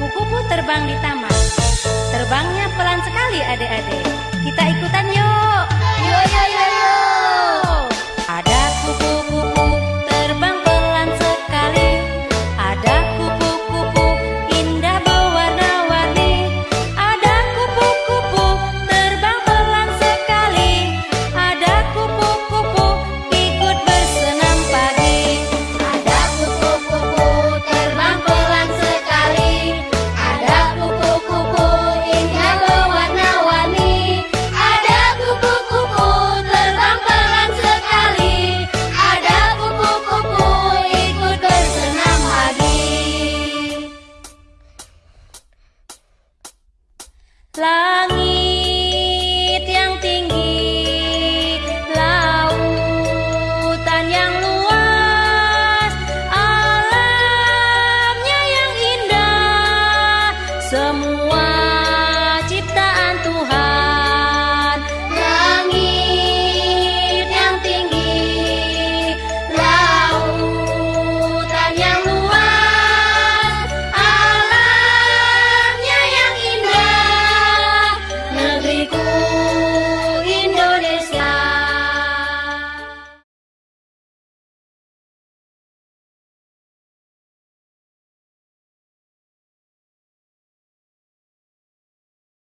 Kupu-kupu terbang di taman. Terbangnya pelan sekali adik-adik. Kita ikutan yuk. Yuk yuk yuk yuk. Ada kupu semua